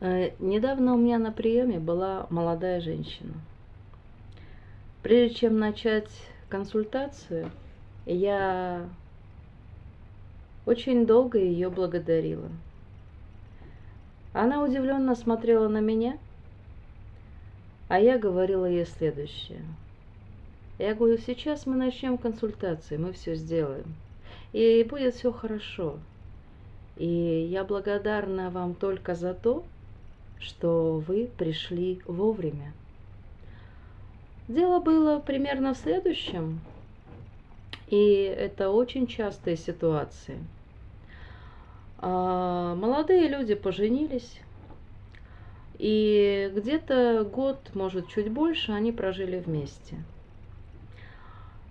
Э, недавно у меня на приеме была молодая женщина. Прежде чем начать консультацию, я очень долго ее благодарила. Она удивленно смотрела на меня, а я говорила ей следующее. Я говорю, сейчас мы начнем консультацию, мы все сделаем. И будет все хорошо. И я благодарна вам только за то, что вы пришли вовремя. Дело было примерно в следующем, и это очень частые ситуации. А, молодые люди поженились, и где-то год, может, чуть больше, они прожили вместе.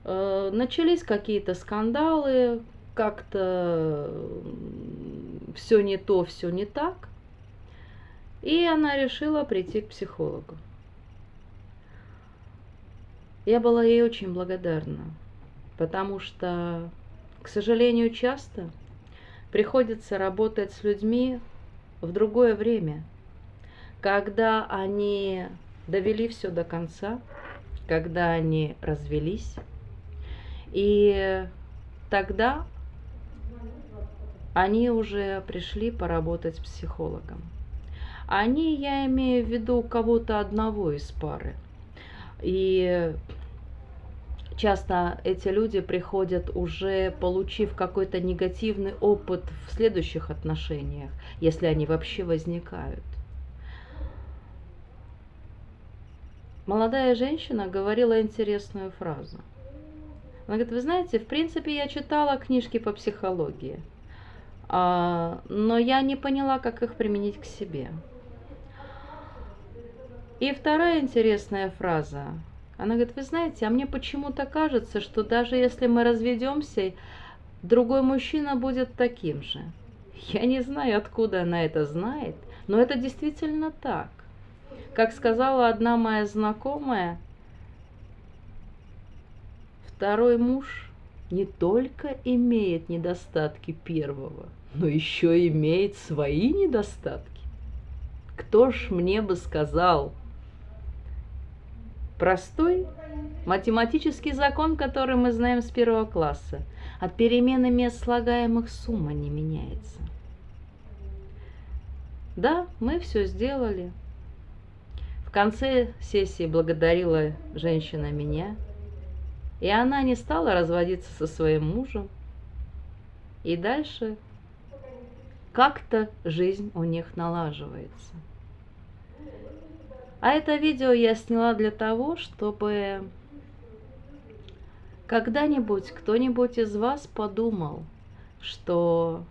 А, начались какие-то скандалы, как-то все не то, все не так. И она решила прийти к психологу. Я была ей очень благодарна, потому что, к сожалению, часто приходится работать с людьми в другое время, когда они довели все до конца, когда они развелись, и тогда они уже пришли поработать с психологом. Они, я имею в виду кого-то одного из пары. И часто эти люди приходят уже получив какой-то негативный опыт в следующих отношениях, если они вообще возникают. Молодая женщина говорила интересную фразу. Она говорит, вы знаете, в принципе, я читала книжки по психологии, а, но я не поняла, как их применить к себе. И вторая интересная фраза. Она говорит, вы знаете, а мне почему-то кажется, что даже если мы разведемся, другой мужчина будет таким же. Я не знаю, откуда она это знает, но это действительно так. Как сказала одна моя знакомая, второй муж не только имеет недостатки первого, но еще имеет свои недостатки. Кто ж мне бы сказал, Простой математический закон, который мы знаем с первого класса. От перемены мест слагаемых сумма не меняется. Да, мы все сделали. В конце сессии благодарила женщина меня, и она не стала разводиться со своим мужем. И дальше как-то жизнь у них налаживается. А это видео я сняла для того, чтобы когда-нибудь кто-нибудь из вас подумал, что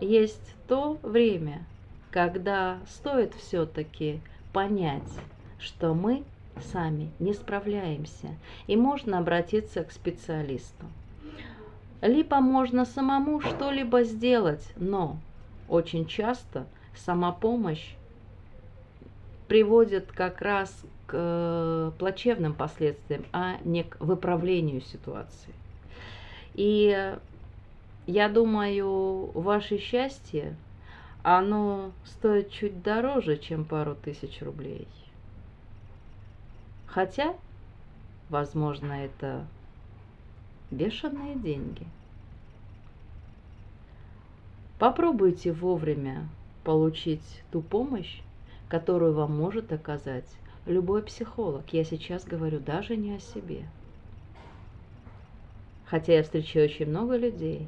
есть то время, когда стоит все-таки понять, что мы сами не справляемся, и можно обратиться к специалисту. Либо можно самому что-либо сделать, но очень часто самопомощь приводит как раз к э, плачевным последствиям, а не к выправлению ситуации. И я думаю, ваше счастье, оно стоит чуть дороже, чем пару тысяч рублей. Хотя, возможно, это бешеные деньги. Попробуйте вовремя получить ту помощь, которую вам может оказать любой психолог. Я сейчас говорю даже не о себе. Хотя я встречаю очень много людей,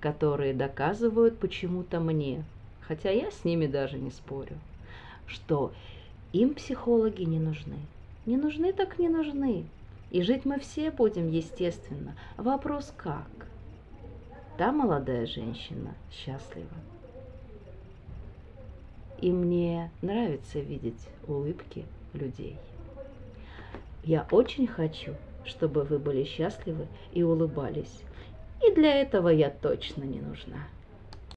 которые доказывают почему-то мне, хотя я с ними даже не спорю, что им психологи не нужны. Не нужны так не нужны. И жить мы все будем, естественно. Вопрос как? Та молодая женщина счастлива. И мне нравится видеть улыбки людей. Я очень хочу, чтобы вы были счастливы и улыбались. И для этого я точно не нужна.